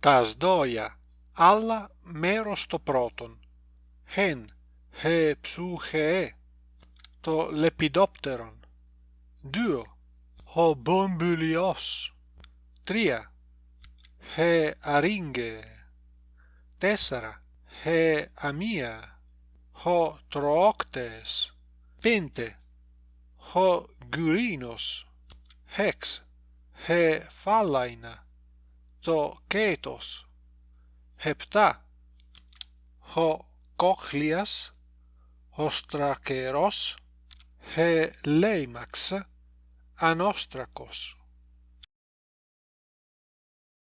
τας δόια άλλα μέρος το πρώτον. Χεν χε ψουχεε το λεπιδόπτερον. Δύο ο μπομπουλιός τρία χε αρίγγε. Τέσσερα χε αμία. Ο τροόκτες. Πέντε ο γκουρίνος. Έξ χε φάλαινα το κέτος επτά ο κόχλιας ο στρακερός χε λέιμαξ ανόστρακος